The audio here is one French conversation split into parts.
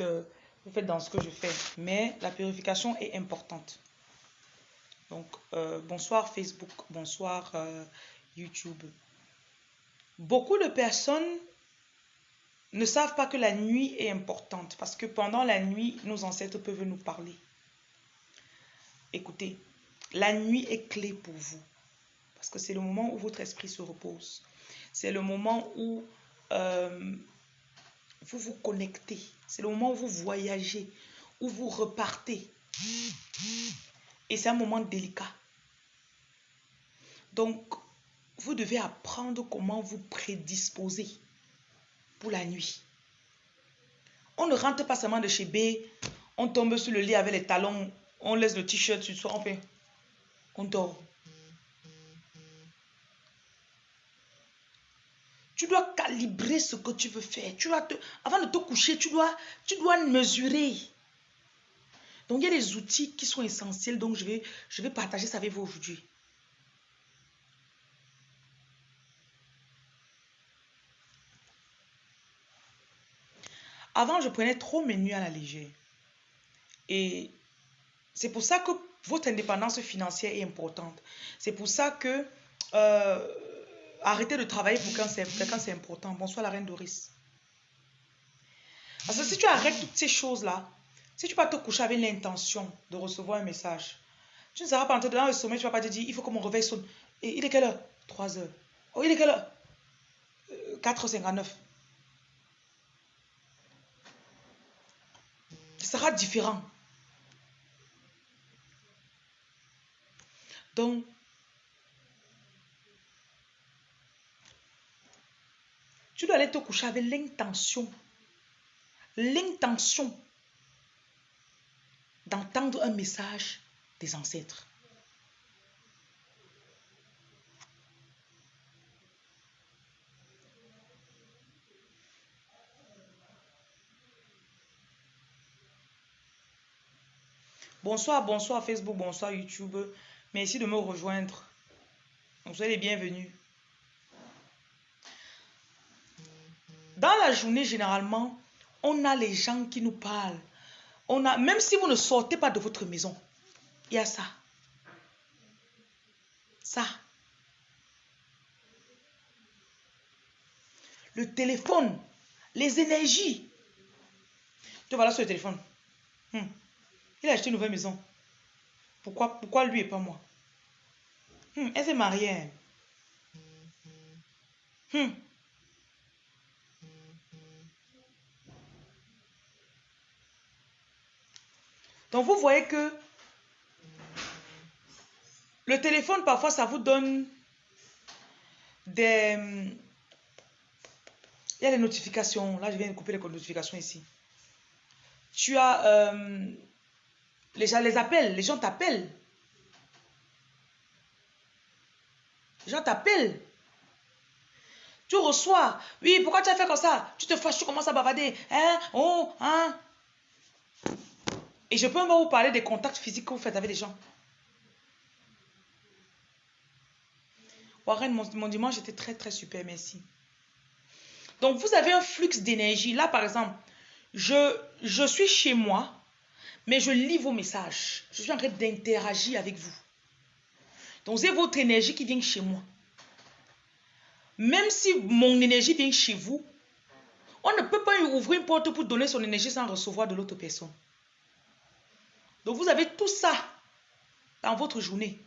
euh, vous faites dans ce que je fais. Mais la purification est importante. Donc, euh, bonsoir Facebook, bonsoir euh, YouTube. Beaucoup de personnes ne savent pas que la nuit est importante parce que pendant la nuit, nos ancêtres peuvent nous parler. Écoutez, la nuit est clé pour vous parce que c'est le moment où votre esprit se repose. C'est le moment où euh, vous vous connectez. C'est le moment où vous voyagez, où vous repartez. Et c'est un moment délicat. Donc, vous devez apprendre comment vous prédisposer pour la nuit. On ne rentre pas seulement de chez B, on tombe sur le lit avec les talons, on laisse le t-shirt sur soi, on fait, on dort. Tu dois calibrer ce que tu veux faire. Tu dois avant de te coucher, tu dois, tu dois mesurer. Donc, il y a des outils qui sont essentiels. Donc, je vais, je vais partager ça avec vous aujourd'hui. Avant, je prenais trop mes nuits à la légère. Et c'est pour ça que votre indépendance financière est importante. C'est pour ça que euh, arrêter de travailler pour quelqu'un, c'est important. Bonsoir la reine Doris. Parce que si tu arrêtes toutes ces choses-là, si tu vas te coucher avec l'intention de recevoir un message, tu ne seras pas en dans le sommeil, tu ne vas pas te dire, il faut que mon réveil sonne. Et il est quelle heure? 3 heures. Oh, il est quelle heure? 4h59. Euh, Ce sera différent. Donc, tu dois aller te coucher avec l'intention, l'intention d'entendre un message des ancêtres. Bonsoir, bonsoir Facebook, bonsoir YouTube. Merci de me rejoindre. Vous êtes les bienvenus. Dans la journée, généralement, on a les gens qui nous parlent. On a, même si vous ne sortez pas de votre maison, il y a ça. Ça. Le téléphone, les énergies. Tu vois là sur le téléphone. Hmm. Il a acheté une nouvelle maison. Pourquoi, pourquoi lui et pas moi? Hmm, Elle s'est mariée. Hmm. Donc vous voyez que le téléphone, parfois, ça vous donne des... Il y a des notifications. Là, je viens de couper les notifications ici. Tu as euh, les gens les appellent, les gens t'appellent. Les gens t'appellent. Tu reçois. Oui, pourquoi tu as fait comme ça? Tu te fâches, tu commences à bavader. Hein? Oh, hein? Et je peux même vous parler des contacts physiques que vous faites avec les gens. Warren, mon, mon dimanche était très, très super, merci. Donc, vous avez un flux d'énergie. Là, par exemple, je, je suis chez moi. Mais je lis vos messages. Je suis en train d'interagir avec vous. Donc, c'est votre énergie qui vient chez moi. Même si mon énergie vient chez vous, on ne peut pas ouvrir une porte pour donner son énergie sans recevoir de l'autre personne. Donc, vous avez tout ça dans votre journée.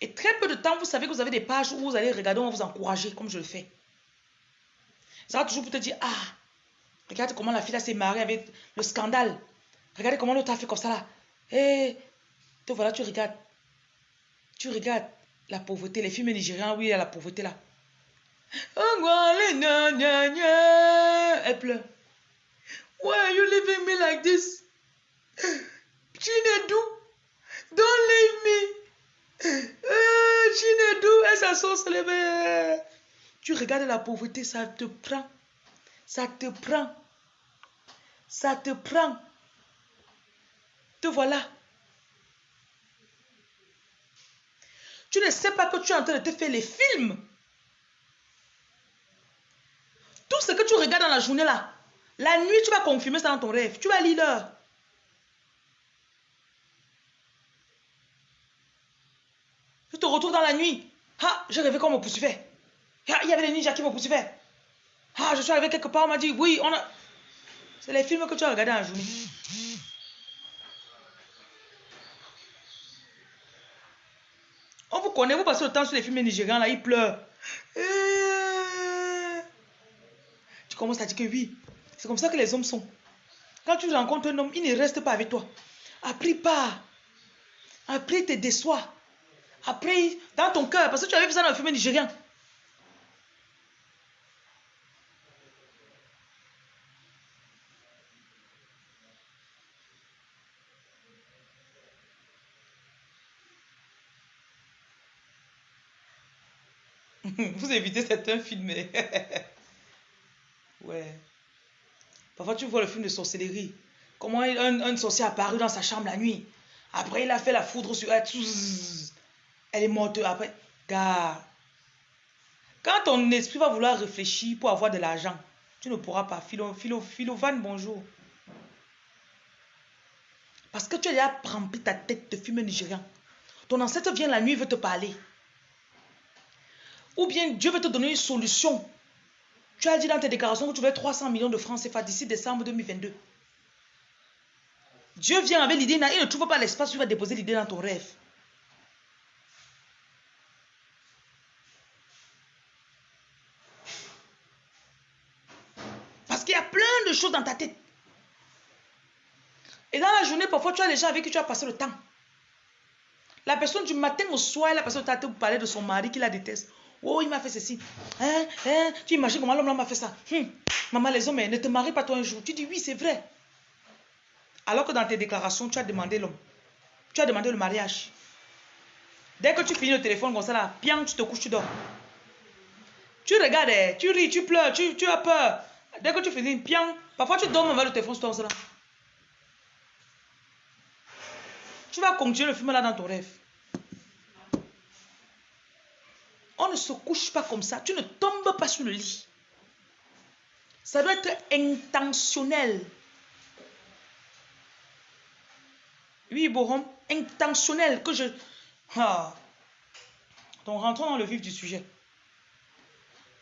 Et très peu de temps, vous savez que vous avez des pages où vous allez regarder, on va vous encourager, comme je le fais. Ça va toujours pour te dire, ah, Regarde comment la fille s'est mariée avec le scandale. Regardez comment l'autre a fait comme ça là. Et te voilà, tu regardes. Tu regardes la pauvreté. Les films nigériens, oui, il y a la pauvreté là. Elle pleure. Why are you leaving me like this? Chinedu, don't leave me. Elle s'assoit les Tu regardes la pauvreté, ça te prend. Ça te prend. Ça te prend. Te voilà. Tu ne sais pas que tu es en train de te faire les films. Tout ce que tu regardes dans la journée là, la nuit, tu vas confirmer ça dans ton rêve. Tu vas lire l'heure. Je te retrouve dans la nuit. Ah, j'ai rêvé qu'on me poursuivait. Ah, il y avait des ninjas qui me poursuivaient. Ah, je suis arrivé quelque part, on m'a dit, oui, on a... C'est les films que tu as regardés la journée. On vous connaît, vous passez le temps sur les films nigérians, là, ils pleurent. Euh. Tu commences à dire que oui, c'est comme ça que les hommes sont. Quand tu rencontres un homme, il ne reste pas avec toi. Après, pas. Après, il te déçoit. Après, dans ton cœur, parce que tu avais dans le film nigérien. Vous évitez certains films. ouais. Parfois, tu vois le film de sorcellerie. Comment un, un sorcier apparu dans sa chambre la nuit. Après, il a fait la foudre sur elle. Elle est morte après. Car, quand ton esprit va vouloir réfléchir pour avoir de l'argent, tu ne pourras pas. Philo, philo, philovan, bonjour. Parce que tu as déjà rempli ta tête de film nigérian. Ton ancêtre vient la nuit, veut te parler. Ou bien Dieu veut te donner une solution. Tu as dit dans tes déclarations que tu veux 300 millions de francs CFA d'ici décembre 2022. Dieu vient avec l'idée, il ne trouve pas l'espace où il va déposer l'idée dans ton rêve. Parce qu'il y a plein de choses dans ta tête. Et dans la journée, parfois, tu as les gens avec qui tu as passé le temps. La personne du matin au soir, la personne t'a parlé de son mari qui la déteste. Oh, il m'a fait ceci. Hein, hein, tu imagines comment l'homme m'a fait ça. Hum. Maman, les hommes, ne te marie pas toi un jour. Tu dis oui, c'est vrai. Alors que dans tes déclarations, tu as demandé l'homme. Tu as demandé le mariage. Dès que tu finis le téléphone comme ça, tu te couches, tu dors. Tu regardes, eh, tu ris, tu pleures, tu, tu as peur. Dès que tu finis, bien, parfois tu dors avec le téléphone sur toi, là. Tu vas continuer le film là dans ton rêve. On ne se couche pas comme ça. Tu ne tombes pas sur le lit. Ça doit être intentionnel. Oui, Borom, intentionnel que je... Ah. Donc, rentrons dans le vif du sujet.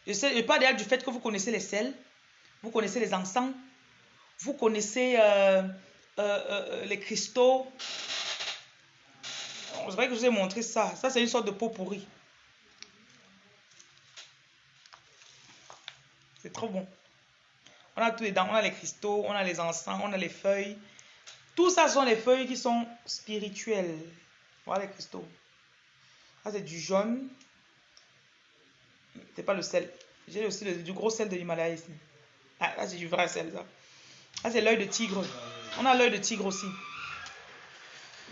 Je, sais, parle déjà du fait que vous connaissez les sels, vous connaissez les encens, vous connaissez euh, euh, euh, les cristaux. C'est vrai que je vous ai montré ça. Ça, c'est une sorte de peau pourrie. Trop bon. On a tous les dents, on a les cristaux, on a les encens, on a les feuilles. Tout ça sont les feuilles qui sont spirituelles. Voilà les cristaux. C'est du jaune. C'est pas le sel. J'ai aussi du gros sel de l'Himalaya ici. Ah, là, c'est du vrai sel, ça. C'est l'œil de tigre. On a l'œil de tigre aussi.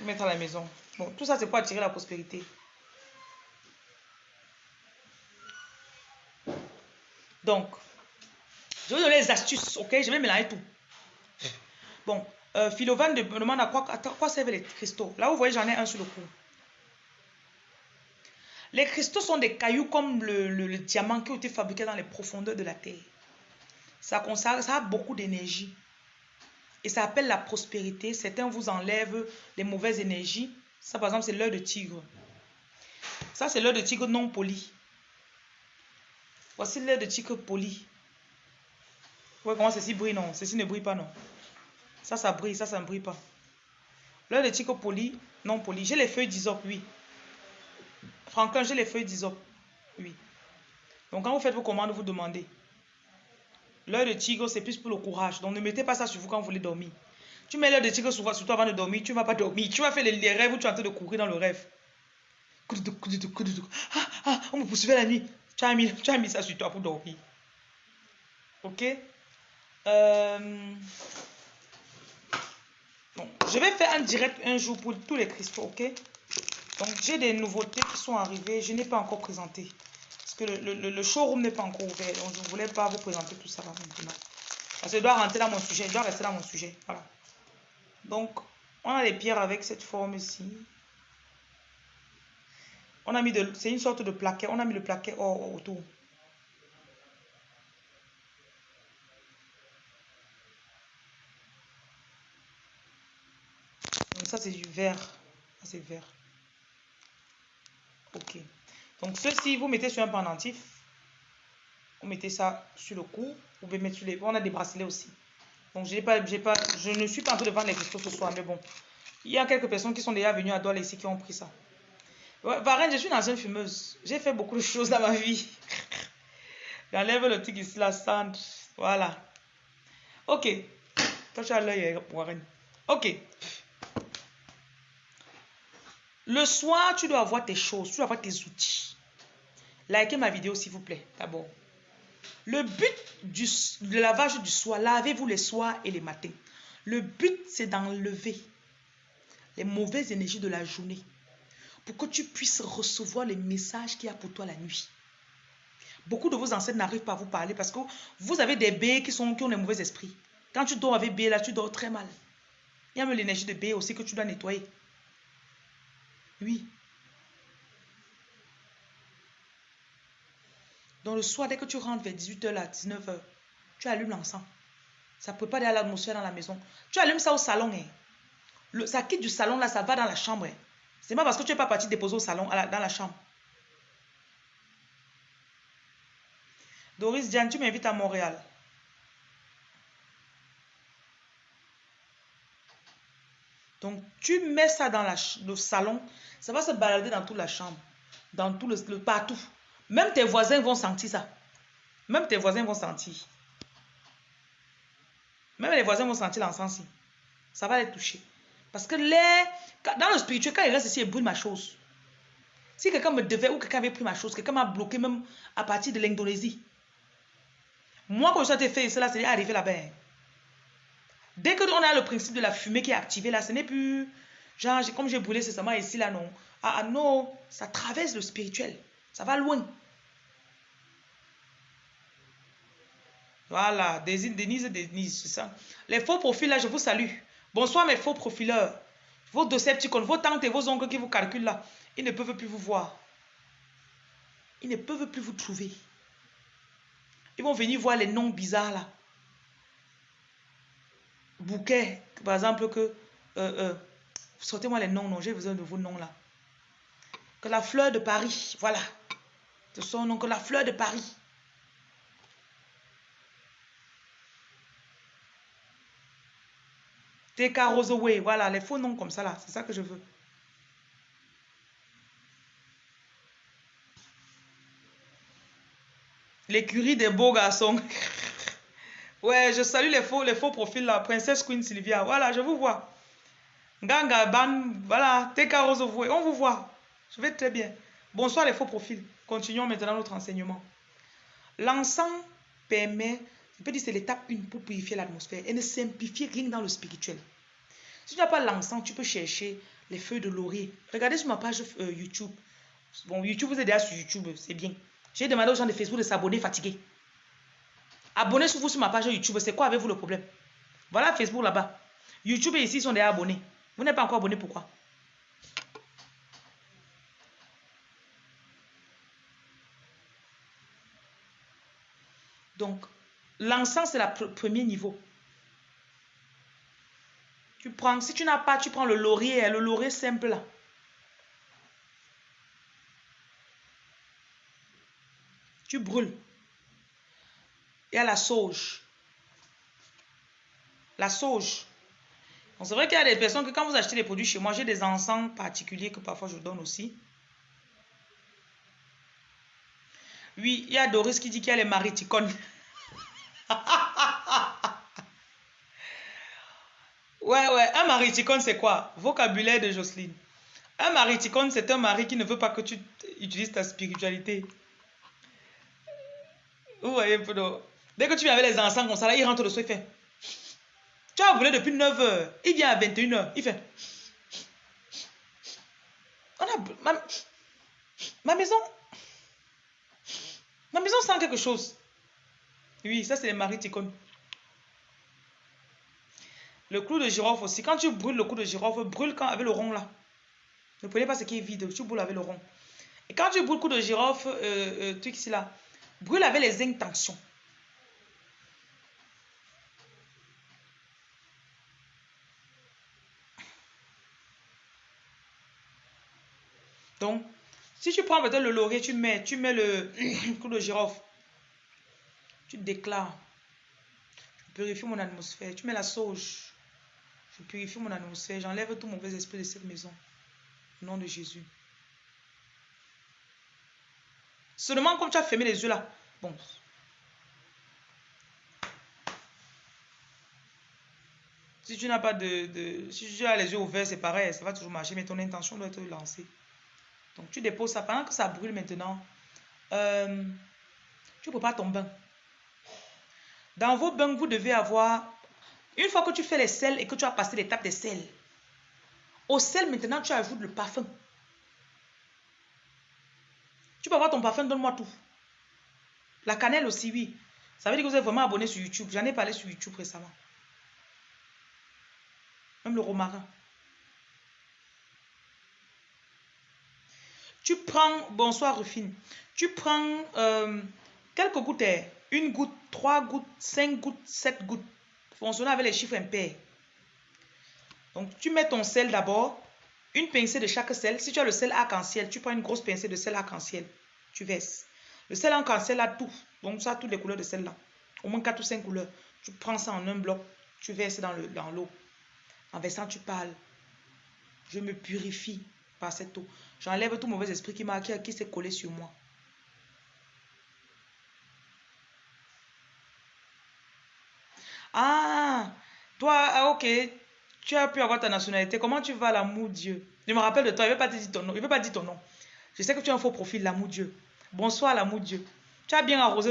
Mettre à la maison. Bon, tout ça, c'est pour attirer la prospérité. Donc, je vais donner les astuces, ok? Je vais mélanger tout. Bon, euh, Philovan me demande à quoi, servent les cristaux? Là, vous voyez, j'en ai un sur le cou. Les cristaux sont des cailloux comme le, diamant qui ont été fabriqués dans les profondeurs de la terre. Ça, ça, ça a beaucoup d'énergie. Et ça appelle la prospérité. Certains vous enlèvent les mauvaises énergies. Ça, par exemple, c'est l'œil de tigre. Ça, c'est l'œil de tigre non poli. Voici l'œil de tigre poli voyez comment ceci brille, non? Ceci ne brille pas, non. Ça, ça brille, ça, ça ne brille pas. L'œil de tigre poli, non poli. J'ai les feuilles d'isop, oui. Franklin, j'ai les feuilles d'isop, oui. Donc, quand vous faites vos commandes, vous demandez. L'œil de tigre, c'est plus pour le courage. Donc, ne mettez pas ça sur vous quand vous voulez dormir. Tu mets l'œil de tigre sur, toi avant de dormir, tu ne vas pas dormir. Tu vas faire les, rêves où tu es en train de courir dans le rêve. Ah, ah, on me poursuivait la nuit. Tu as, mis, tu as mis ça sur toi pour dormir. Ok? Euh, je vais faire un direct un jour pour tous les cristaux, ok? Donc, j'ai des nouveautés qui sont arrivées. Je n'ai pas encore présenté. Parce que le, showroom n'est pas encore ouvert. Donc, je ne voulais pas vous présenter tout ça maintenant. Parce que je dois rentrer dans mon sujet. Je dois rester dans mon sujet. Voilà. Donc, on a les pierres avec cette forme ici. On a mis de... C'est une sorte de plaquet. On a mis le plaquet autour. Ça, c'est du vert. C'est vert. Ok. Donc, ceci, vous mettez sur un pendentif. Vous mettez ça sur le cou. Vous pouvez mettre sur les... On a des bracelets aussi. Donc, j'ai pas, pas, je ne suis pas en train de vendre les cristaux ce soir, mais bon. Il y a quelques personnes qui sont déjà venues à Douala ici qui ont pris ça. Varenne, je suis une ancienne fumeuse. J'ai fait beaucoup de choses dans ma vie. J'enlève le truc ici, la cendre. Voilà. Ok. Toi, tu as l'œil, Warren. Ok. Le soir, tu dois avoir tes choses, tu dois avoir tes outils. Likez ma vidéo, s'il vous plaît, d'abord. Le but du, lavage du soir, lavez-vous les soirs et les matins. Le but, c'est d'enlever les mauvaises énergies de la journée pour que tu puisses recevoir les messages qu'il y a pour toi la nuit. Beaucoup de vos ancêtres n'arrivent pas à vous parler parce que vous avez des baies qui, sont, qui ont des mauvais esprits. Quand tu dors avec baies, là, tu dors très mal. Il y a même l'énergie de baies aussi que tu dois nettoyer. Oui. Dans le soir, dès que tu rentres vers 18h, là, 19h, tu allumes l'encens. Ça ne peut pas à l'atmosphère dans la maison. Tu allumes ça au salon. Hein. Ça quitte du salon, là, ça va dans la chambre. Hein. C'est pas parce que tu n'es pas parti déposer au salon, dans la chambre. Doris Diane, tu m'invites à Montréal. Donc, tu mets ça dans le salon, ça va se balader dans toute la chambre, dans tout le, partout. Même tes voisins vont sentir ça. Même tes voisins vont sentir. Même les voisins vont sentir l'encens. Ça va les toucher. Parce que les, dans le spirituel, quand il reste ici, il brûle ma chose. Si quelqu'un me devait ou quelqu'un avait pris ma chose, quelqu'un m'a bloqué même à partir de l'Indonésie. Moi, quand je suis fait cela, c'est arrivé là-bas. Dès que on a le principe de la fumée qui est activée là, ce n'est plus genre comme j'ai brûlé seulement ici là non. Ah, ah, non, ça traverse le spirituel. Ça va loin. Voilà, Denise, Denise, c'est ça. Les faux profils là, je vous salue. Bonsoir mes faux profileurs. Vos Decepticons, vos tantes et vos oncles qui vous calculent là, ils ne peuvent plus vous voir. Ils ne peuvent plus vous trouver. Ils vont venir voir les noms bizarres là bouquet, par exemple, que... Euh, euh, sortez-moi les noms, non, j'ai besoin de vos noms là. Que la fleur de Paris, voilà. De son nom, que la fleur de Paris. TK Roseway, voilà, les faux noms comme ça là, c'est ça que je veux. L'écurie des beaux garçons. Ouais, je salue les faux, les faux profils là. Princesse Queen Sylvia. Voilà, je vous vois. Ganga, Ban, voilà. Teka Rose, on vous voit. Je vais très bien. Bonsoir les faux profils. Continuons maintenant notre enseignement. L'encens permet, je peux dire c'est l'étape 1 pour purifier l'atmosphère et ne simplifier rien dans le spirituel. Si tu n'as pas l'encens, tu peux chercher les feuilles de laurier. Regardez sur ma page euh, YouTube. Bon, YouTube, vous êtes déjà sur YouTube, c'est bien. J'ai demandé aux gens de Facebook de s'abonner fatigués. Abonnez-vous sur ma page YouTube. C'est quoi avec vous le problème? Voilà Facebook là-bas. YouTube et ici sont déjà abonnés. Vous n'êtes pas encore abonné, pourquoi? Donc, l'encens, c'est le premier niveau. Tu prends, si tu n'as pas, tu prends le laurier, le laurier simple là. Tu brûles. Il y a la sauge. La sauge. C'est vrai qu'il y a des personnes que quand vous achetez des produits chez moi, j'ai des encens particuliers que parfois je donne aussi. Oui, il y a Doris qui dit qu'il y a les mariticones. ouais, ouais, un mariticone, c'est quoi? Vocabulaire de Jocelyne. Un mariticone, c'est un mari qui ne veut pas que tu utilises ta spiritualité. Vous voyez un peu Dès que tu viens avec les enfants comme ça, là, il rentre le soir, il fait. Tu as brûlé depuis 9h. Il vient à 21h. Il fait. On a, ma, ma maison. Ma maison sent quelque chose. Oui, ça c'est les maris Le clou de girofle aussi. Quand tu brûles le clou de girofle, brûle quand avec le rond là. Ne prenez pas ce qui est vide. Tu brûles avec le rond. Et quand tu brûles le clou de girofle, euh, euh, ici là, brûle avec les intentions. Donc, si tu prends peut-être le laurier, tu mets, tu mets le coup de girofle. Tu déclares. Je purifie mon atmosphère. Tu mets la sauge. Je purifie mon atmosphère. J'enlève tout mauvais esprit de cette maison. Au nom de Jésus. Seulement comme tu as fermé les yeux là. Bon. Si tu n'as pas de, de, Si tu as les yeux ouverts, c'est pareil. Ça va toujours marcher. Mais ton intention doit être lancée. Donc tu déposes ça. Pendant que ça brûle maintenant, euh, tu prépares ton bain. Dans vos bains, vous devez avoir, une fois que tu fais les sels et que tu as passé l'étape des sels, au sel maintenant tu ajoutes le parfum. Tu peux avoir ton parfum, donne-moi tout. La cannelle aussi, oui. Ça veut dire que vous êtes vraiment abonné sur YouTube. J'en ai parlé sur YouTube récemment. Même le romarin. Tu prends, bonsoir Rufine, tu prends euh, quelques gouttes, une goutte, trois gouttes, cinq gouttes, sept gouttes. Fonctionnez avec les chiffres impairs. Donc tu mets ton sel d'abord, une pincée de chaque sel. Si tu as le sel arc-en-ciel, tu prends une grosse pincée de sel arc-en-ciel. Tu verses. Le sel arc-en-ciel a tout. Donc ça a toutes les couleurs de sel là. Au moins quatre ou cinq couleurs. Tu prends ça en un bloc. Tu verses dans l'eau. En versant, tu parles. Je me purifie par cette eau. J'enlève tout mauvais esprit qui m'a qui, qui s'est collé sur moi. Ah, toi, ah, ok, tu as pu avoir ta nationalité. Comment tu vas, l'amour Dieu? Je me rappelle de toi, il ne veut pas te dire ton nom. Il veut pas dire ton nom. Je sais que tu as un faux profil, l'amour Dieu. Bonsoir, l'amour Dieu. Tu as bien arrosé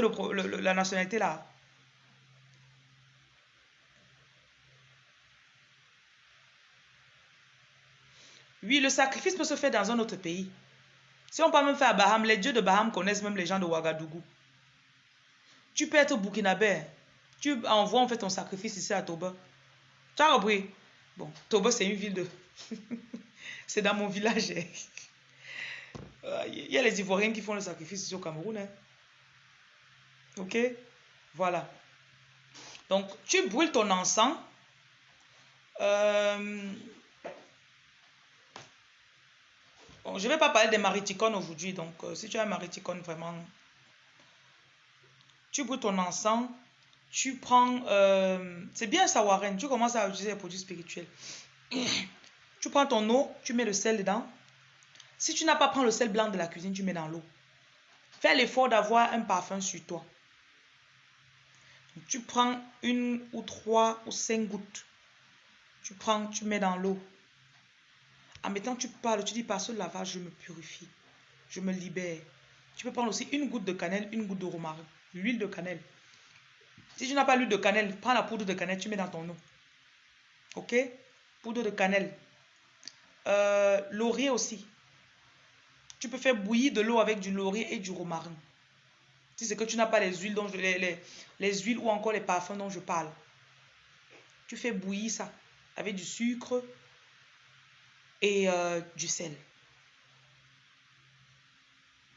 la nationalité là. Oui, le sacrifice peut se faire dans un autre pays. Si on peut même faire à Baham, les dieux de Baham connaissent même les gens de Ouagadougou. Tu peux être burkinabé. Tu envoies en fait ton sacrifice ici à Toba. Tu as Bon, Toba, c'est une ville de... c'est dans mon village. Il y a les Ivoiriens qui font le sacrifice ici au Cameroun. Hein. Ok? Voilà. Donc, tu brûles ton encens. Euh, je ne vais pas parler des mariticones aujourd'hui. Donc, euh, si tu as un mariticone, vraiment, tu brûles ton encens. Tu prends... Euh, c'est bien ça. Tu commences à utiliser les produits spirituels. tu prends ton eau, tu mets le sel dedans. Si tu n'as pas pris le sel blanc de la cuisine, tu mets dans l'eau. Fais l'effort d'avoir un parfum sur toi. Tu prends une ou trois ou cinq gouttes. Tu prends, tu mets dans l'eau. En mettant, tu parles, tu dis par ce lavage, je me purifie. Je me libère. Tu peux prendre aussi une goutte de cannelle, une goutte de romarin, l'huile de cannelle. Si tu n'as pas l'huile de cannelle, prends la poudre de cannelle, tu mets dans ton eau. Ok? Poudre de cannelle. Euh, laurier aussi. Tu peux faire bouillir de l'eau avec du laurier et du romarin. Si c'est que tu n'as pas les huiles, les, les huiles ou encore les parfums dont je parle. Tu fais bouillir ça avec du sucre, et euh, du sel.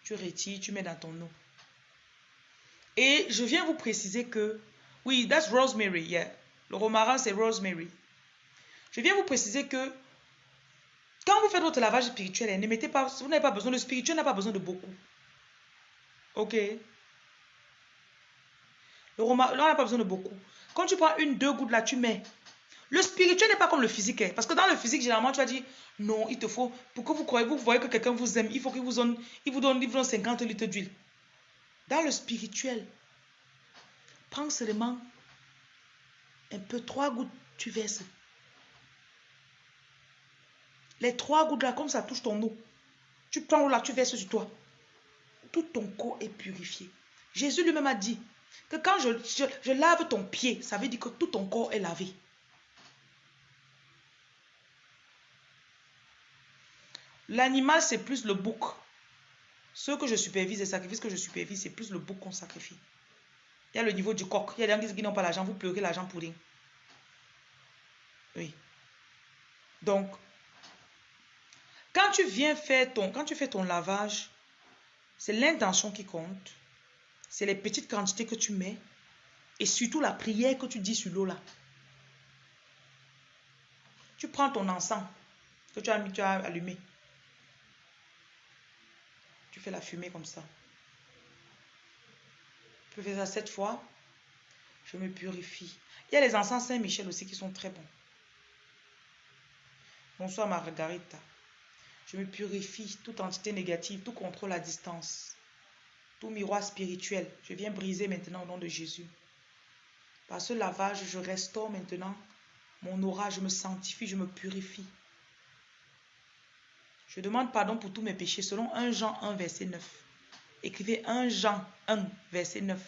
Tu retires, tu mets dans ton eau. Et je viens vous préciser que, oui, that's rosemary, yeah. Le romarin, c'est rosemary. Je viens vous préciser que quand vous faites votre lavage spirituel, ne mettez pas, vous n'avez pas besoin, le spirituel n'a pas besoin de beaucoup. Ok? Le romarin, n'a pas besoin de beaucoup. Quand tu prends une, deux gouttes là, tu mets. Le spirituel n'est pas comme le physique. Hein. Parce que dans le physique, généralement, tu vas dire, non, il te faut, pour que vous croyez, vous voyez que quelqu'un vous aime, il faut qu'il vous donne, il vous donne, il vous donne 50 litres d'huile. Dans le spirituel, prends seulement un peu, trois gouttes, tu verses. Les trois gouttes là, comme ça touche ton eau. Tu prends là, tu verses sur toi. Tout ton corps est purifié. Jésus lui-même a dit que quand je, je lave ton pied, ça veut dire que tout ton corps est lavé. L'animal, c'est plus le bouc. Ce que je supervise, les sacrifices que je supervise, c'est plus le bouc qu'on sacrifie. Il y a le niveau du coq. Il y a des gens qui n'ont pas l'argent, vous pleurez l'argent pour rien. Oui. Donc, quand tu viens faire ton, quand tu fais ton lavage, c'est l'intention qui compte. C'est les petites quantités que tu mets. Et surtout la prière que tu dis sur l'eau là. Tu prends ton encens que tu tu as allumé. Tu fais la fumée comme ça. Peux faire ça sept fois. Je me purifie. Il y a les encens Saint-Michel aussi qui sont très bons. Bonsoir Margarita. Je me purifie toute entité négative, tout contrôle à distance, tout miroir spirituel. Je viens briser maintenant au nom de Jésus. Par ce lavage, je restaure maintenant mon aura, je me sanctifie, je me purifie. Je demande pardon pour tous mes péchés selon 1 Jean 1, verset 9. Écrivez 1 Jean 1, verset 9.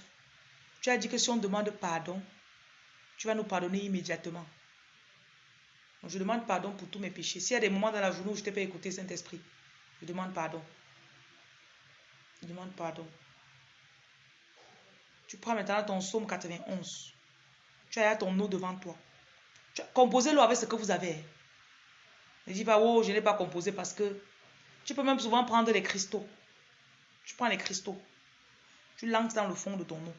Tu as dit que si on demande pardon, tu vas nous pardonner immédiatement. Donc je demande pardon pour tous mes péchés. S'il y a des moments dans la journée où je t'ai pas écouté, Saint-Esprit, je demande pardon. Je demande pardon. Tu prends maintenant ton psaume 91. Tu as ton eau devant toi. Composez-le avec ce que vous avez. Ne dis pas, oh, je n'ai pas composé parce que tu peux même souvent prendre les cristaux. Tu prends les cristaux. Tu lances dans le fond de ton eau.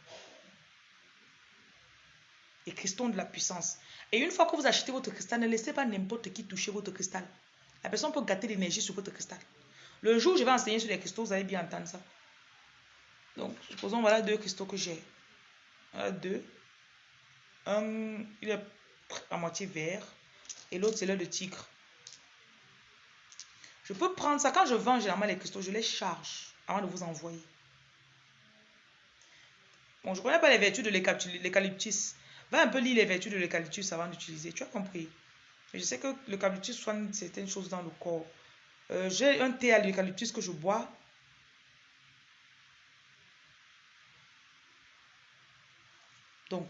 Les cristaux de la puissance. Et une fois que vous achetez votre cristal, ne laissez pas n'importe qui toucher votre cristal. La personne peut gâter l'énergie sur votre cristal. Le jour où je vais enseigner sur les cristaux, vous allez bien entendre ça. Donc, supposons, voilà deux cristaux que j'ai. Deux. Un, il est à moitié vert. Et l'autre, c'est l'œil de tigre. Je peux prendre ça. Quand je vends généralement les cristaux, je les charge avant de vous envoyer. Bon, je ne connais pas les vertus de l'eucalyptus. Va un peu lire les vertus de l'eucalyptus avant d'utiliser. Tu as compris. je sais que l'eucalyptus soigne certaines choses dans le corps. Euh, j'ai un thé à l'eucalyptus que je bois. Donc,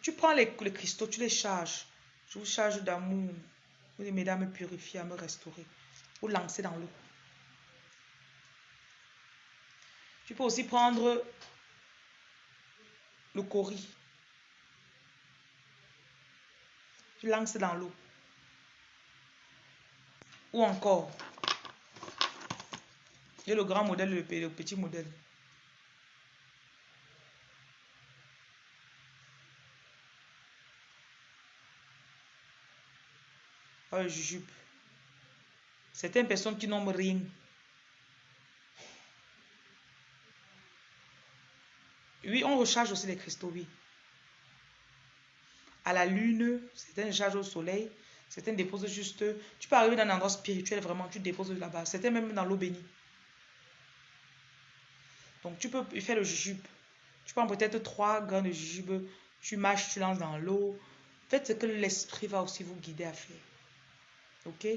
tu prends les, cristaux, tu les charges. Je vous charge d'amour. Vous les mesdames me purifier, à me restaurer. Vous lancer dans l'eau. Tu peux aussi prendre le cori. Tu lances dans l'eau. Ou encore, il y a le grand modèle le petit modèle. Oh, jujube. Certaines personnes qui n'ont rien. Oui, on recharge aussi les cristaux, oui. À la lune, certains chargent au soleil, certains déposent juste. Tu peux arriver dans un endroit spirituel, vraiment, tu déposes là-bas. Certains même dans l'eau bénie. Donc, tu peux faire le jujube. Tu prends peut-être trois grains de jujube, tu mâches, tu lances dans l'eau. Faites ce que l'esprit va aussi vous guider à faire. Ok?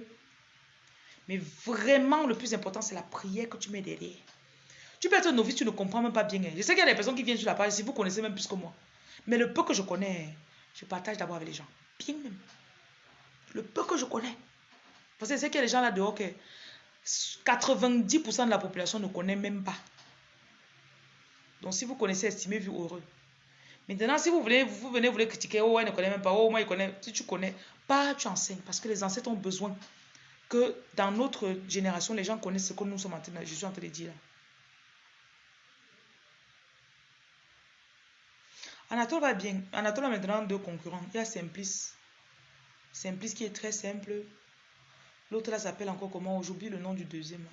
Mais vraiment, le plus important, c'est la prière que tu mets derrière. Tu peux être novice, tu ne comprends même pas bien. Je sais qu'il y a des personnes qui viennent sur la page, si vous connaissez même plus que moi. Mais le peu que je connais, je partage d'abord avec les gens. Bien même. Le peu que je connais. Parce que c'est qu'il y a des gens là dehors que 90% de la population ne connaît même pas. Donc si vous connaissez, estimez-vous heureux. Maintenant, si vous, voulez, vous venez, vous voulez critiquer, oh, elle ne connaît même pas, oh, moi, il connaît. Si tu connais, pas, tu enseignes. Parce que les ancêtres ont besoin que dans notre génération, les gens connaissent ce que nous sommes en train de, je suis en train de dire. Anatole va bien. Anatole a maintenant deux concurrents. Il y a Simplice. Simplice qui est très simple. L'autre là s'appelle encore comment? J'oublie le nom du deuxième.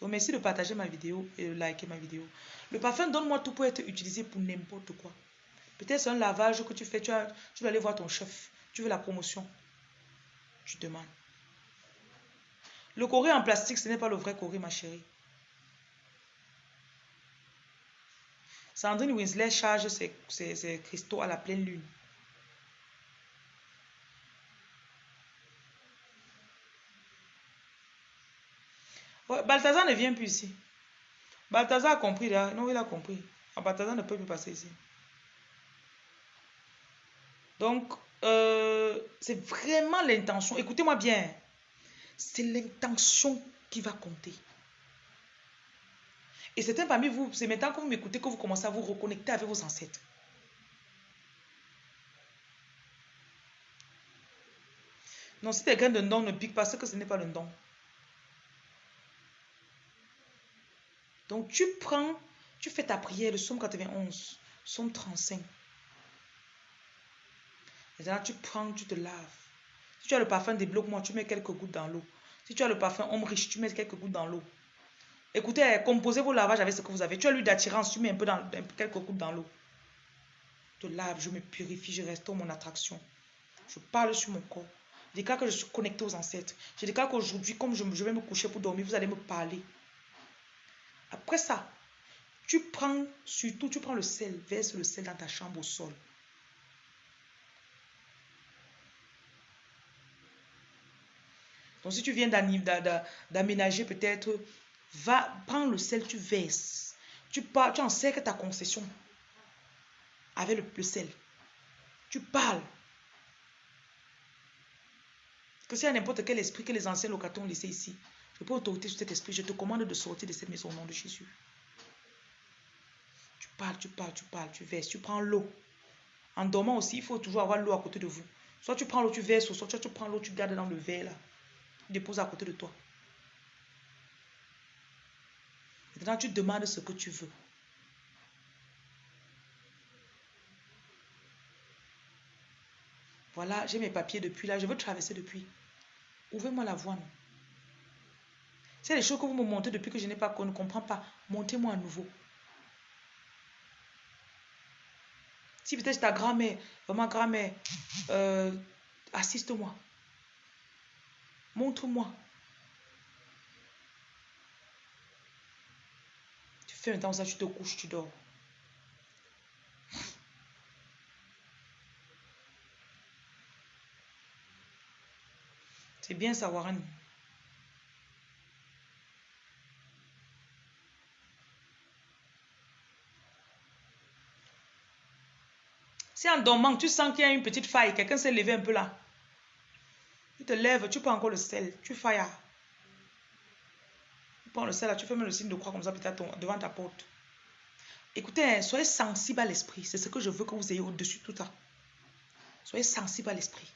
Donc merci de partager ma vidéo et de liker ma vidéo. Le parfum Donne-moi tout peut être utilisé pour n'importe quoi. Peut-être c'est un lavage que tu fais, tu, as, tu dois aller voir ton chef. Tu veux la promotion. Tu demandes. Le corée en plastique, ce n'est pas le vrai corée, ma chérie. Sandrine Winslet charge ses, cristaux à la pleine lune. Balthazar ne vient plus ici. Balthazar a compris là. Non, il a compris. Ah, Balthazar ne peut plus passer ici. Donc, euh, c'est vraiment l'intention. Écoutez-moi bien. C'est l'intention qui va compter. Et c'est un parmi vous, c'est maintenant que vous m'écoutez que vous commencez à vous reconnecter avec vos ancêtres. Non, si quelqu'un d'un don ne pique pas, que ce n'est pas le don. Donc tu prends, tu fais ta prière, le psaume 91, psaume 35. Maintenant tu prends, tu te laves. Si tu as le parfum, débloque-moi, tu mets quelques gouttes dans l'eau. Si tu as le parfum homme riche, tu mets quelques gouttes dans l'eau. Écoutez, composez vos lavages avec ce que vous avez. Tu as l'huile d'attirance, tu mets un peu dans quelques gouttes dans l'eau. Je lave, je me purifie, je restaure mon attraction. Je parle sur mon corps. Je déclare que je suis connecté aux ancêtres. Je déclare qu'aujourd'hui, comme je, je vais me coucher pour dormir, vous allez me parler. Après ça, tu prends, surtout, tu prends le sel, verse le sel dans ta chambre au sol. Si tu viens d'aménager peut-être, va, prends le sel, tu verses. Tu, pars, tu encercles ta concession avec le, sel. Tu parles. Que a n'importe quel esprit que les anciens locataires ont laissé ici, je peux autorité sur cet esprit. Je te commande de sortir de cette maison au nom de Jésus. Tu parles, tu parles, tu parles, tu verses, tu prends l'eau. En dormant aussi, il faut toujours avoir l'eau à côté de vous. Soit tu prends l'eau, tu verses, soit tu prends l'eau, tu gardes dans le verre là. Tu déposes à côté de toi. Maintenant, tu demandes ce que tu veux. Voilà, j'ai mes papiers depuis là, je veux traverser depuis. Ouvrez-moi la voie, non? C'est les choses que vous me montez depuis que je n'ai pas, qu'on ne comprend pas. Montez-moi à nouveau. Si peut-être ta grand-mère, vraiment grand-mère, euh, assiste-moi. Montre-moi. Tu fais temps ça, tu te couches, tu dors. C'est bien ça, Warren. Si en dormant, tu sens qu'il y a une petite faille, quelqu'un s'est levé un peu là. Tu te lèves, tu prends encore le sel, tu failles. Tu prends le sel là, tu fais même le signe de croix comme ça peut-être devant ta porte. Écoutez, hein, soyez sensible à l'esprit. C'est ce que je veux que vous ayez au-dessus de tout ça. Soyez sensible à l'esprit.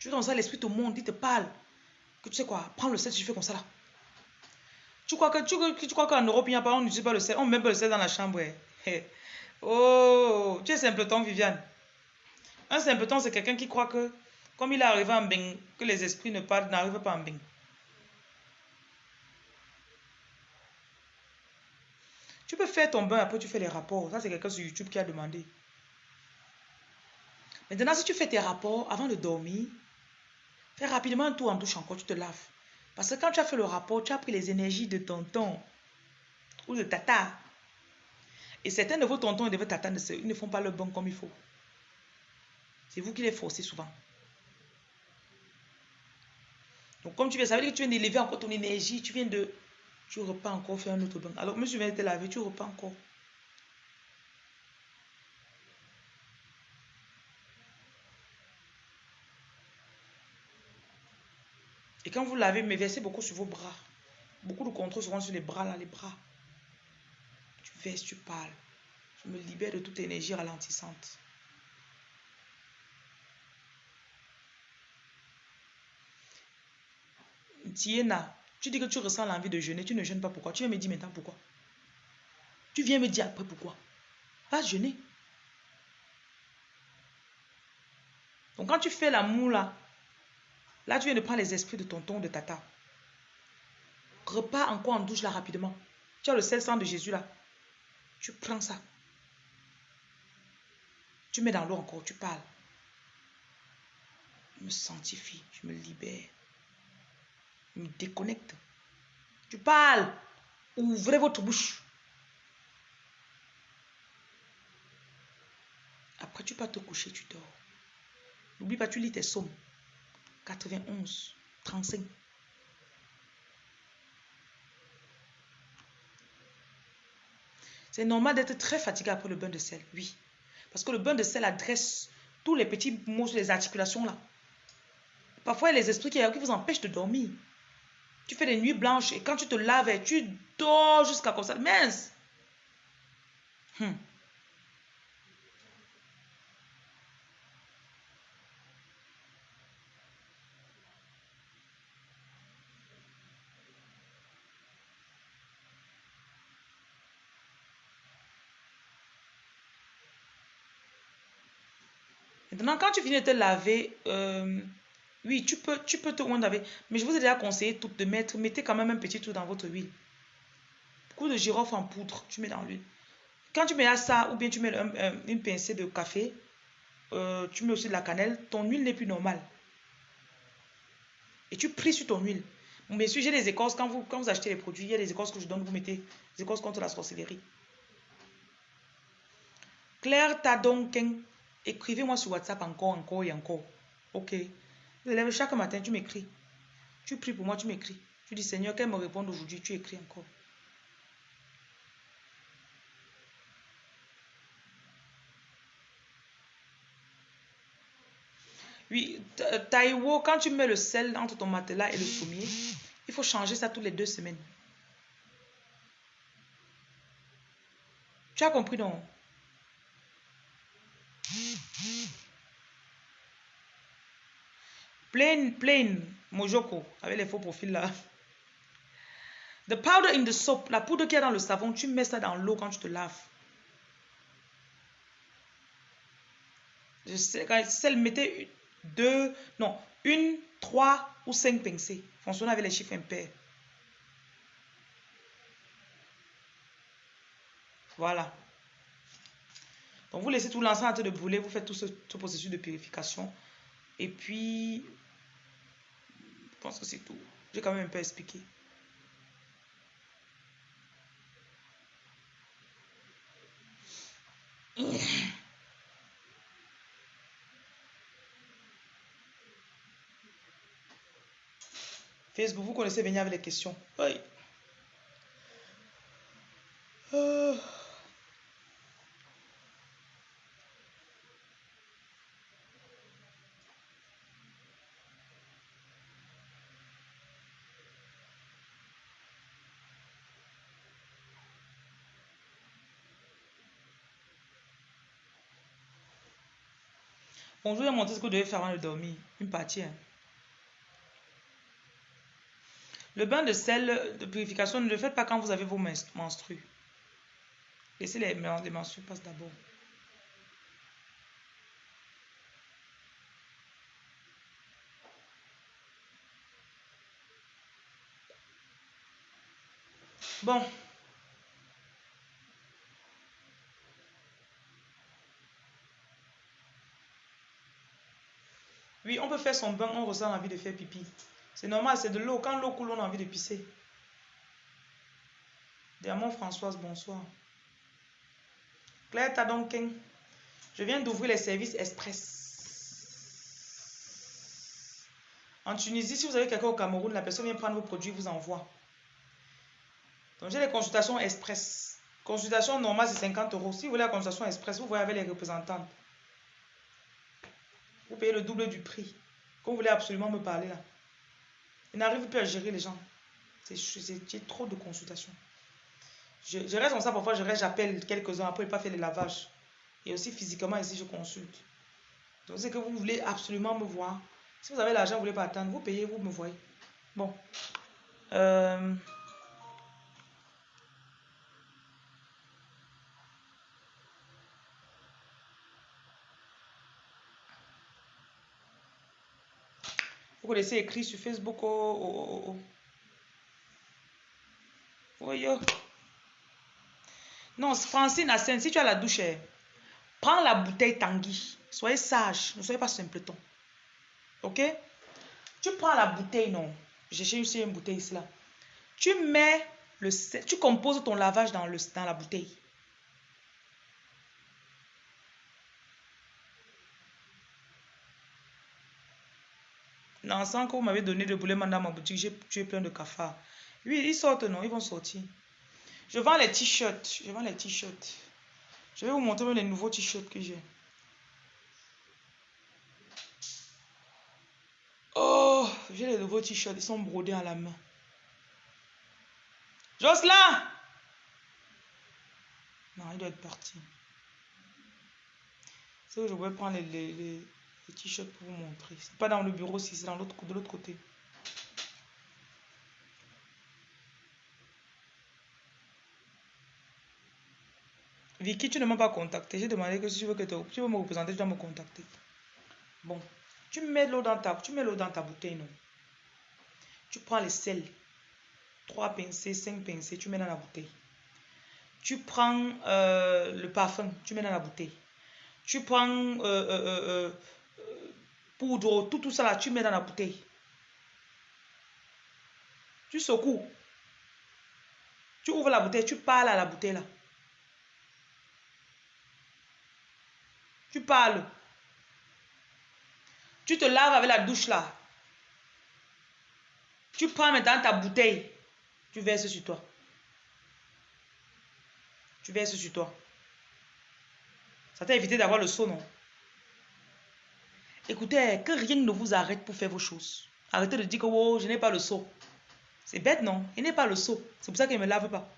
Tu fais comme ça, l'esprit te montre, il te parle. Que tu sais quoi, prends le sel, tu fais comme ça là. Tu crois que tu, crois qu'en Europe, il n'y a pas, on n'utilise pas le sel, on met pas le sel dans la chambre. Oh, tu es simpleton, Viviane. Un simpleton, c'est quelqu'un qui croit que, comme il est arrivé en Bing, que les esprits ne parlent, n'arrivent pas en Bing. Tu peux faire ton bain, après tu fais les rapports. Ça, c'est quelqu'un sur YouTube qui a demandé. Maintenant, si tu fais tes rapports avant de dormir, Fais rapidement un tour en douche encore, tu te laves. Parce que quand tu as fait le rapport, tu as pris les énergies de tonton ou de tata. Et certains de vos tontons et de vos tatas ne, font pas le bon comme il faut. C'est vous qui les forcez souvent. Donc, comme tu viens, ça veut dire que tu viens d'élever encore ton énergie. Tu viens de. Tu repars encore faire un autre bain. Alors, monsieur vient de te laver, tu repars encore. Quand vous lavez, mais versez beaucoup sur vos bras. Beaucoup de contrôle seront sur les bras, là, les bras. Tu verses, tu parles. Je me libère de toute énergie ralentissante. Tiena, tu dis que tu ressens l'envie de jeûner, tu ne jeûnes pas pourquoi? Tu viens me dire maintenant pourquoi? Tu viens me dire après pourquoi? Va jeûner. Donc quand tu fais l'amour là, Là, tu viens de prendre les esprits de tonton, de tata. Repars encore en douche là rapidement. Tu as le sel sang de Jésus là. Tu prends ça. Tu mets dans l'eau encore, tu parles. Je me sanctifie, je me libère. Je me déconnecte. Tu parles. Ouvrez votre bouche. Après, tu peux te coucher, tu dors. N'oublie pas, tu lis tes sommes. 91, 35. C'est normal d'être très fatigué après le bain de sel, oui. Parce que le bain de sel adresse tous les petits mots sur les articulations là. Parfois, il y a les esprits qui, vous empêchent de dormir. Tu fais des nuits blanches et quand tu te laves, tu dors jusqu'à comme ça. Mince! Hmm. Quand tu finis de te laver, euh, oui, tu peux, tu peux te laver. Mais je vous ai déjà conseillé tout de mettre, mettez quand même un petit truc dans votre huile. Coup de girofle en poudre, tu mets dans l'huile. Quand tu mets à ça, ou bien tu mets une pincée de café, euh, tu mets aussi de la cannelle, ton huile n'est plus normale. Et tu pries sur ton huile. Bien sûr, j'ai des écorces. Quand vous, quand vous achetez les produits, il y a des écorces que je donne, vous mettez des écorces contre la sorcellerie. Claire donc écrivez-moi sur WhatsApp encore, encore et encore. Ok. Chaque matin, tu m'écris. Tu pries pour moi, tu m'écris. Tu dis, Seigneur, qu'elle me réponde aujourd'hui, tu écris encore. Oui, Taïwo, quand tu mets le sel entre ton matelas et le sommier, il faut changer ça toutes les deux semaines. Tu as compris, non? Plain, plain, Mojoko, avec les faux profils là. The powder in the soap, la poudre qu'il y a dans le savon, tu mets ça dans l'eau quand tu te laves. Je sais, quand celle mettait deux, non, une, trois ou cinq pincées. Fonctionnez avec les chiffres impairs. Voilà. Donc, vous laissez tout l'ensemble de brûler, vous faites tout ce, processus de purification. Et puis, je pense que c'est tout. J'ai quand même un peu expliqué. Facebook, vous connaissez venir avec les questions. Oui. Bonjour, je vais montrer ce que vous devez faire avant de dormir. Une partie. Hein. Le bain de sel de purification, ne le faites pas quand vous avez vos menstrues. Laissez les, les menstrues passer d'abord. Bon. On peut faire son bain, on ressent envie de faire pipi. C'est normal, c'est de l'eau. Quand l'eau coule, on a envie de pisser. Diamant Françoise, bonsoir. Claire Tadonken, je viens d'ouvrir les services express. En Tunisie, si vous avez quelqu'un au Cameroun, la personne vient prendre vos produits, vous envoie. Donc j'ai les consultations express. Consultation normale, c'est 50 euros. Si vous voulez la consultation express, vous voyez avec les représentantes. Vous payez le double du prix. Vous voulez absolument me parler là. Il n'arrive plus à gérer les gens. C'est trop de consultations. Je, reste comme ça, parfois je reste, j'appelle quelques-uns, après pas fait les lavages. Et aussi physiquement, ici, je consulte. Donc c'est que vous voulez absolument me voir. Si vous avez l'argent, vous voulez pas attendre, vous payez, vous me voyez. Bon. Euh... Vous connaissez écrit sur Facebook. Oh, oh, oh, oh. Non, Francine Assen, si tu as la douche, eh, prends la bouteille Tanguy. Soyez sage, ne soyez pas simpleton. Ok? Tu prends la bouteille, non. J'ai aussi une bouteille ici là. Tu mets le tu composes ton lavage dans, le, dans la bouteille. L'encens que vous m'avez donné de boulet dans ma boutique, j'ai tué plein de cafards. Oui, ils sortent, non, ils vont sortir. Je vends les t-shirts. Je vends les t-shirts. Je vais vous montrer les nouveaux t-shirts que j'ai. Oh, j'ai les nouveaux t-shirts. Ils sont brodés à la main. Jocelyn Non, il doit être parti. C'est que je vais prendre les le t-shirt pour vous montrer. C'est pas dans le bureau, c'est dans l'autre de l'autre côté. Vicky, tu ne m'as pas contacté. J'ai demandé que si tu veux, que tu veux me représenter, tu dois me contacter. Bon, tu mets l'eau dans ta, tu mets l'eau dans ta bouteille, non? Tu prends les sels. Trois pincées, cinq pincées, tu mets dans la bouteille. Tu prends euh, le parfum, tu mets dans la bouteille. Tu prends euh, euh, poudre, tout, tout ça là, tu mets dans la bouteille. Tu secoues. Tu ouvres la bouteille, tu parles à la bouteille là. Tu parles. Tu te laves avec la douche là. Tu prends maintenant ta bouteille. Tu verses sur toi. Tu verses sur toi. Ça t'a évité d'avoir le saut, non? Écoutez, que rien ne vous arrête pour faire vos choses. Arrêtez de dire que oh, je n'ai pas le saut. C'est bête, non? Il n'est pas le saut. C'est pour ça qu'il ne me lave pas.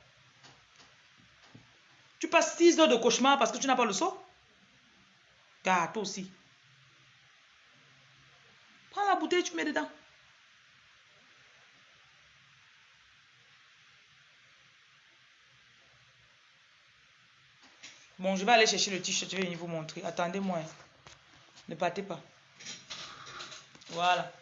Tu passes 6 heures de cauchemar parce que tu n'as pas le saut? Car toi aussi. Prends la bouteille, tu mets dedans. Bon, je vais aller chercher le t-shirt, je vais venir vous montrer. Attendez-moi. Hein. Ne partez pas. Voilà.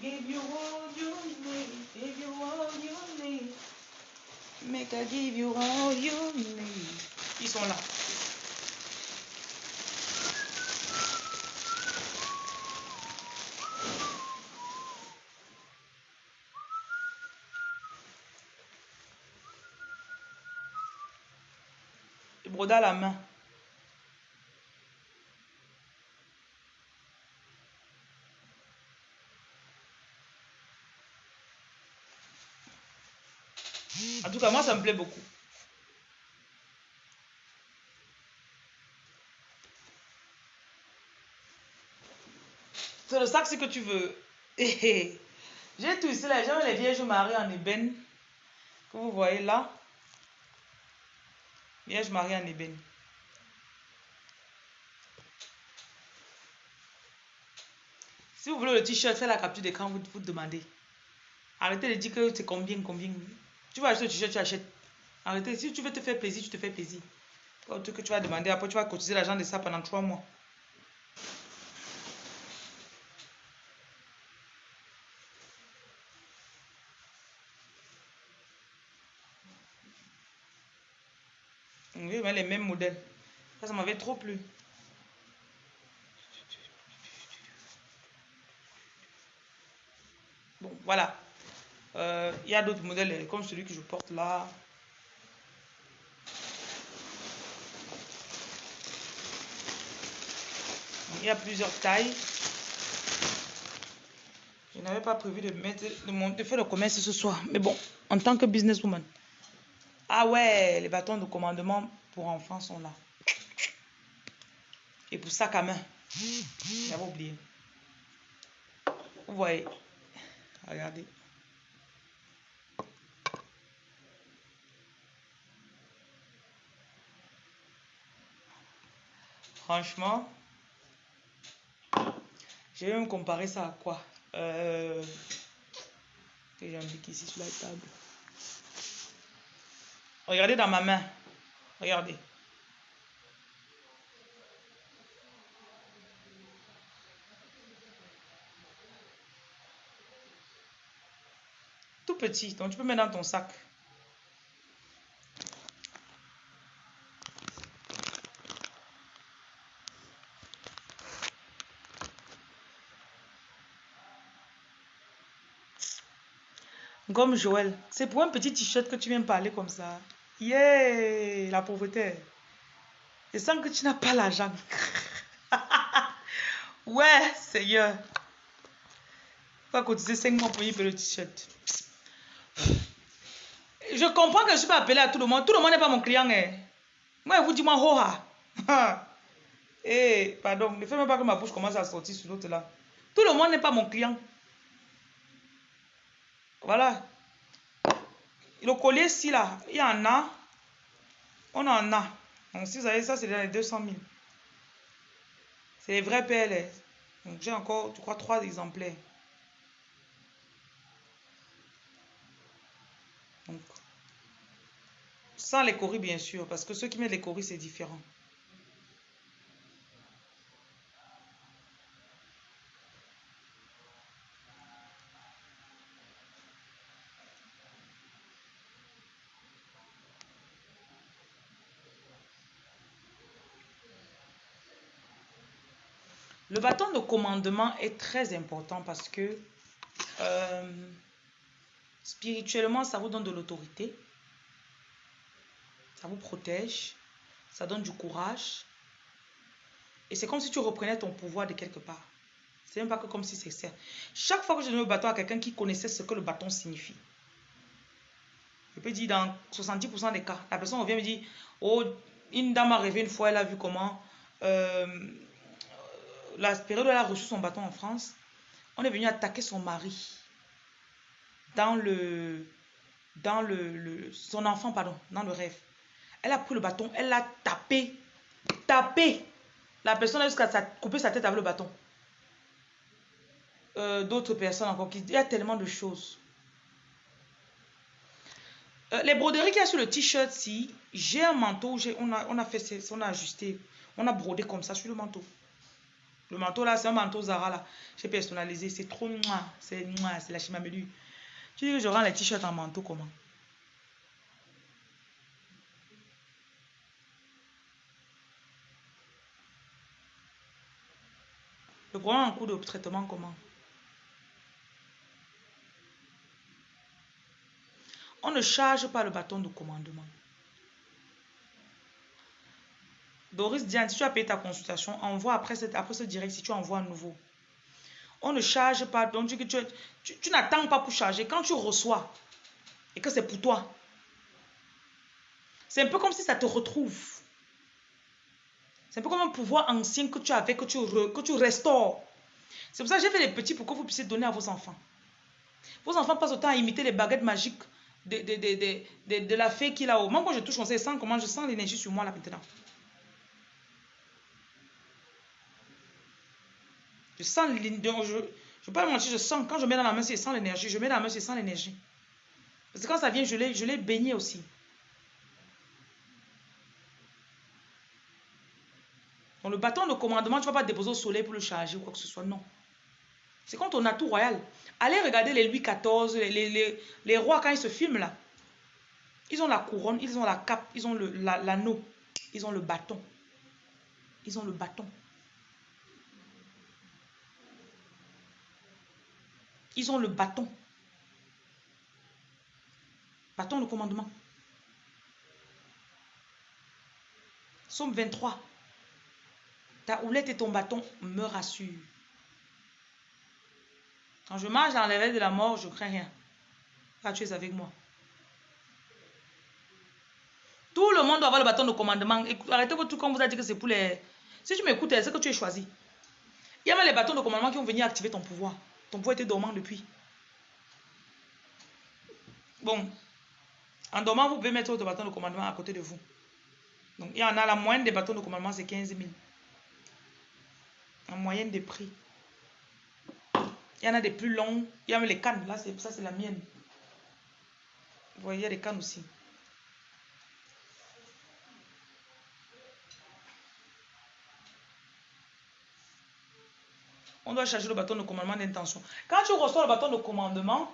Give you all you need, give you all you need. I give you all you need. Ils sont là. Le broda la main. En tout moi, ça me plaît beaucoup. C'est le sac, ce que tu veux. J'ai tout ici, là. J'ai les vierges mariées en ébène. Que vous voyez là. Vierge mariée en ébène. Si vous voulez le t-shirt, faites la capture d'écran, vous vous demandez. Arrêtez de dire que c'est combien, combien. Tu vas acheter le t-shirt, tu achètes. Arrêtez. Si tu veux te faire plaisir, tu te fais plaisir. Pas que tu vas demander. Après, tu vas cotiser l'argent de ça pendant trois mois. Oui, mais les mêmes modèles. Ça, ça m'avait trop plu. Bon, voilà. Euh, il y a d'autres modèles comme celui que je porte là. Il y a plusieurs tailles. Je n'avais pas prévu de de, faire le commerce ce soir. Mais bon, en tant que businesswoman. Ah ouais, les bâtons de commandement pour enfants sont là. Et pour sac à main. J'avais oublié. Vous voyez. Regardez. Franchement, je vais me comparer ça à quoi? Euh, Que j'indique ici sur la table. Regardez dans ma main. Regardez. Tout petit, donc tu peux mettre dans ton sac. Comme Joël. C'est pour un petit t-shirt que tu viens parler comme ça. Yeah, la pauvreté. Et sans que tu n'as pas l'argent. ouais, Seigneur. Faut cotiser 5 mois pour payer le t-shirt. je comprends que je suis pas appelé à tout le monde. Tout le monde n'est pas mon client. Hein. Moi, vous dis moi, hoha. Eh, pardon, ne fais même pas que ma bouche commence à sortir sur l'autre là. Tout le monde n'est pas mon client. Voilà. Le collier ci là, il y en a. On en a. Donc si vous avez ça, c'est dans les 200 000. C'est les vrais PLS. Donc j'ai encore, je crois, trois exemplaires. Sans les coris, bien sûr, parce que ceux qui mettent les coris, c'est différent. Le bâton de commandement est très important parce que euh, spirituellement, ça vous donne de l'autorité. Ça vous protège. Ça donne du courage. Et c'est comme si tu reprenais ton pouvoir de quelque part. C'est même pas que comme si c'est ça. Chaque fois que je donne le bâton à quelqu'un qui connaissait ce que le bâton signifie, je peux dire dans 70% des cas, la personne revient me dit Oh, une dame a rêvé une fois, elle a vu comment euh, la période où elle a reçu son bâton en France, on est venu attaquer son mari dans le, dans le, son enfant, pardon, dans le rêve. Elle a pris le bâton, elle l'a tapé, tapé. La personne a jusqu'à couper sa tête avec le bâton. Euh, d'autres personnes encore il y a tellement de choses. Euh, les broderies qu'il y a sur le t-shirt, si j'ai un manteau, on a, on on a ajusté, on a brodé comme ça sur le manteau. Le manteau là, c'est un manteau Zara là. J'ai personnalisé. C'est trop noir. C'est noir. C'est la chimamelu. Tu dis que je rends les t-shirts en manteau comment? Le problème en cours de traitement comment? On ne charge pas le bâton de commandement. Doris Diane, si tu as payé ta consultation, envoie après, après ce direct si tu envoies un nouveau. On ne charge pas, donc tu, tu, tu, n'attends pas pour charger. Quand tu reçois et que c'est pour toi, c'est un peu comme si ça te retrouve. C'est un peu comme un pouvoir ancien que tu avais, que tu, que tu restaures. C'est pour ça que j'ai fait les petits pour que vous puissiez donner à vos enfants. Vos enfants passent autant à imiter les baguettes magiques de, la fée qui est là-haut. Moi, quand je touche, on sait, comment je sens l'énergie sur moi là maintenant. Je sens. Je ne peux pas mentir, je sens. Quand je mets dans la main, c'est sans l'énergie. Je mets dans la main, c'est sans l'énergie. Parce que quand ça vient, je l'ai baigné aussi. Donc le bâton de commandement, tu ne vas pas déposer au soleil pour le charger ou quoi que ce soit. Non. C'est comme ton atout royal. Allez regarder les Louis XIV, les, rois quand ils se filment là. Ils ont la couronne, ils ont la cape, ils ont l'anneau, ils ont le bâton. Ils ont le bâton. Ils ont le bâton. Bâton de commandement. Somme 23. Ta houlette et ton bâton me rassurent. Quand je marche dans les de la mort, je crains rien. Car tu es avec moi. Tout le monde doit avoir le bâton de commandement. Arrêtez votre truc quand vous a dit que c'est pour les... Si tu m'écoutes, c'est que tu es choisi. Il y a même les bâtons de commandement qui vont venir activer ton pouvoir. Ton pouvoir était dormant depuis. Bon. En dormant, vous pouvez mettre votre bâton de commandement à côté de vous. Donc, il y en a la moyenne des bâtons de commandement, c'est 15 000. En moyenne des prix. Il y en a des plus longs. Il y a même les cannes. Là, ça, c'est la mienne. Vous voyez, il y a des cannes aussi. On doit charger le bâton de commandement d'intention. Quand tu reçois le bâton de commandement,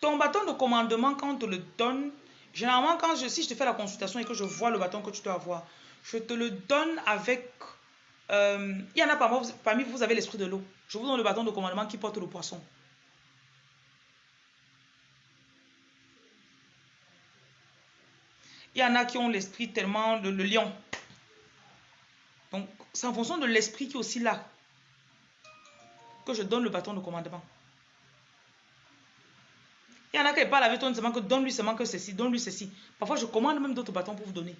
ton bâton de commandement, quand on te le donne, généralement, quand je, si je te fais la consultation et que je vois le bâton que tu dois avoir, je te le donne avec... Euh, il y en a parmi, vous, vous avez l'esprit de l'eau. Je vous donne le bâton de commandement qui porte le poisson. Il y en a qui ont l'esprit tellement le lion. Donc, c'est en fonction de l'esprit qui est aussi là que je donne le bâton de commandement. Il y en a qui parlent avec toi seulement que donne-lui seulement que ceci, donne-lui ceci. Parfois, je commande même d'autres bâtons pour vous donner.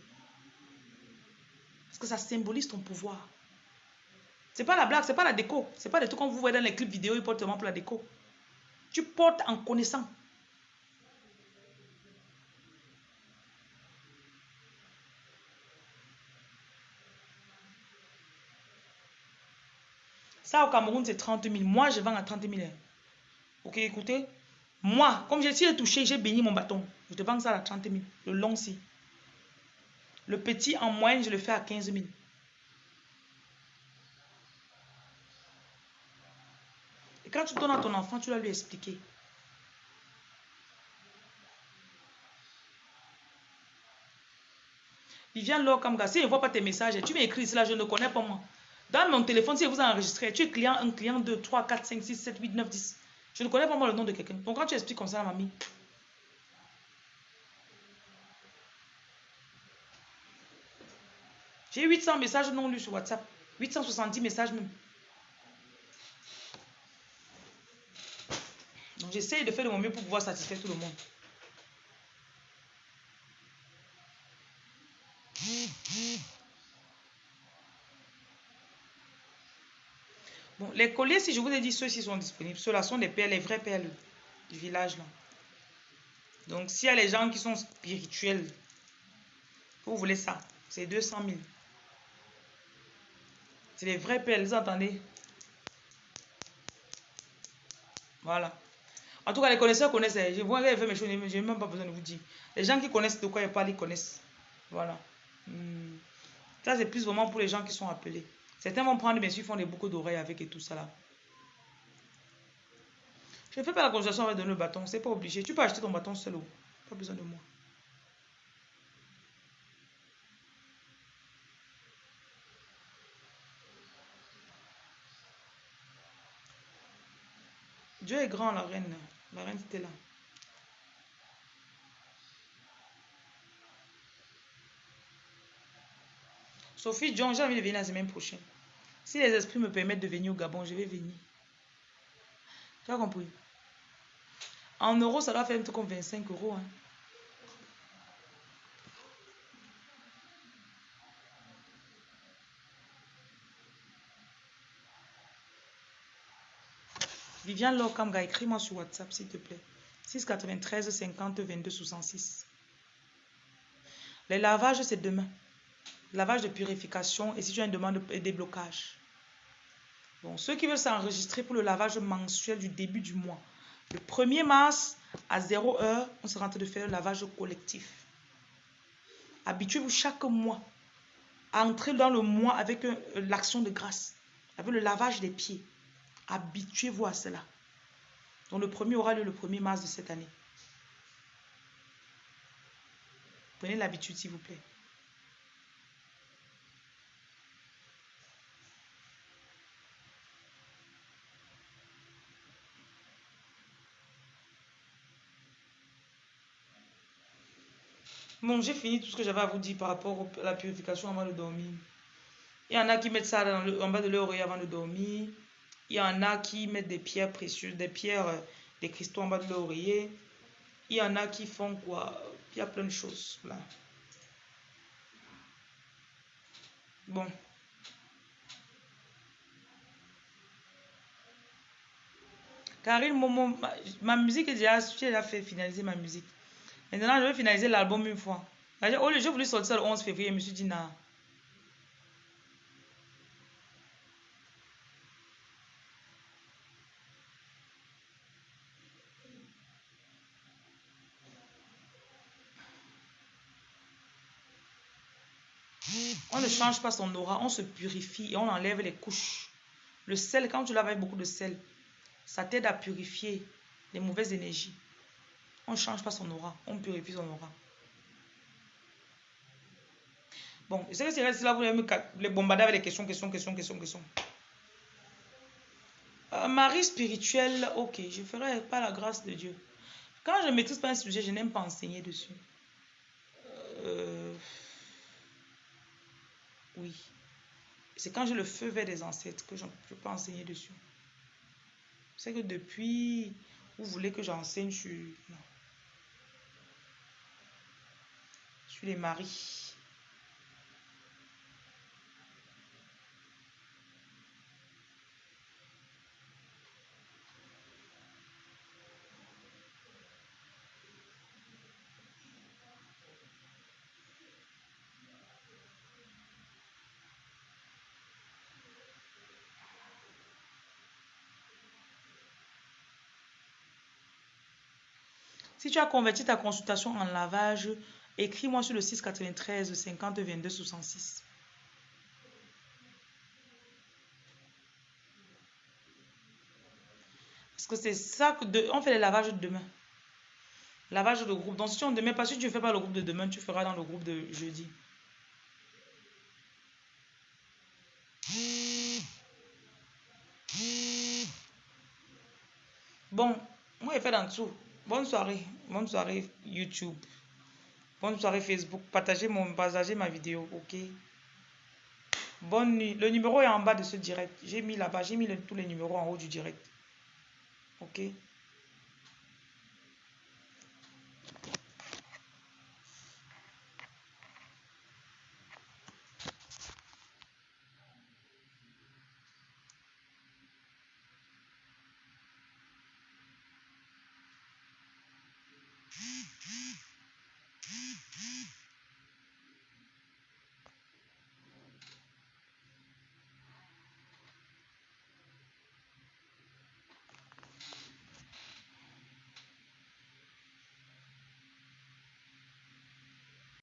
Parce que ça symbolise ton pouvoir. C'est pas la blague, c'est pas la déco. C'est pas des trucs qu'on vous voit dans les clips vidéo, ils portent pour la déco. Tu portes en connaissant. Ça, au Cameroun, c'est 30 000. Moi, je vends à 30 000. Ok, écoutez. Moi, comme j'ai si touché, j'ai béni mon bâton. Je te vends ça à 30 000. Le long, si. Le petit, en moyenne, je le fais à 15 000. Et quand tu donnes à ton enfant, tu dois lui expliquer. Viviane Lokamga, si je ne vois pas tes messages, tu m'écris cela, je ne connais pas moi. Dans mon téléphone, si vous enregistrez, tu es client 1, client 2, 3, 4, 5, 6, 7, 8, 9, 10. Je ne connais pas moi le nom de quelqu'un. Donc quand tu expliques comme ça à mamie, J'ai 800 messages non lus sur WhatsApp. 870 messages même. Donc j'essaye de faire de mon mieux pour pouvoir satisfaire tout le monde. Les colliers, si je vous ai dit, ceux-ci sont disponibles. Ceux-là sont des perles, les vraies perles du village. là. Donc, s'il y a les gens qui sont spirituels, vous voulez ça, c'est 200 000. C'est les vraies perles, vous entendez? Voilà. En tout cas, les connaisseurs connaissent. Je vois faire mes choses, je n'ai même pas besoin de vous dire. Les gens qui connaissent de quoi je parle, ils connaissent. Voilà. Hmm. Ça, c'est plus vraiment pour les gens qui sont appelés. Certains vont prendre, bien sûr, font des boucles d'oreilles avec et tout ça là. Je ne fais pas la consultation avec le bâton, c'est pas obligé. Tu peux acheter ton bâton seul. Pas besoin de moi. Dieu est grand, la reine. La reine était là. Sophie John, j'ai envie de venir la semaine prochaine. Si les esprits me permettent de venir au Gabon, je vais venir. Tu as compris? En euros, ça doit faire un truc comme 25 euros. Hein. Viviane Lokamga, écris-moi sur WhatsApp, s'il te plaît. 693 50 22 66. Les lavages, c'est demain. Lavage de purification et si tu as une demande de déblocage. Bon, ceux qui veulent s'enregistrer pour le lavage mensuel du début du mois. Le 1er mars à 0 heure, on sera en train de faire le lavage collectif. Habituez-vous chaque mois à entrer dans le mois avec euh, l'action de grâce, avec le lavage des pieds. Habituez-vous à cela. Donc le premier aura lieu le 1er mars de cette année. Prenez l'habitude, s'il vous plaît. Bon, j'ai fini tout ce que j'avais à vous dire par rapport à la purification avant de dormir. Il y en a qui mettent ça en bas de leur oreille avant de dormir. Il y en a qui mettent des pierres précieuses, des pierres, euh, des cristaux en bas de l'oreiller. Il y en a qui font quoi? Il y a plein de choses là. Bon. Karine ma, ma musique est déjà, déjà fait finaliser ma musique. Maintenant, je vais finaliser l'album une fois. J'ai voulu sortir le 11 février, je me suis dit, non. On ne change pas son aura, on se purifie et on enlève les couches. Le sel, quand tu laves avec beaucoup de sel, ça t'aide à purifier les mauvaises énergies. On ne change pas son aura, on purifie son aura. Bon, je sais que c'est là, vous allez me bombarder avec des questions, questions, questions, questions, questions. Euh, Marie spirituelle, ok, je ferai pas la grâce de Dieu. Quand je ne maîtrise pas un sujet, je n'aime pas enseigner dessus. Euh, oui. C'est quand j'ai le feu vers des ancêtres que je, je peux enseigner dessus. C'est que depuis Vous voulez que j'enseigne sur... Non. Les maris. Si tu as converti ta consultation en lavage, écris-moi sur le 693 50 22 66. Parce que c'est ça que de, on fait les lavages demain. Lavage de groupe. Donc si on ne met pas, si tu ne fais pas le groupe de demain, tu feras dans le groupe de jeudi. Bon, moi, je fais dans dessous. Bonne soirée. Bonne soirée YouTube. Bonne soirée Facebook. Partagez, mon, partagez ma vidéo, ok? Bonne nuit. Le numéro est en bas de ce direct. J'ai mis là-bas, j'ai mis tous les numéros en haut du direct. Ok?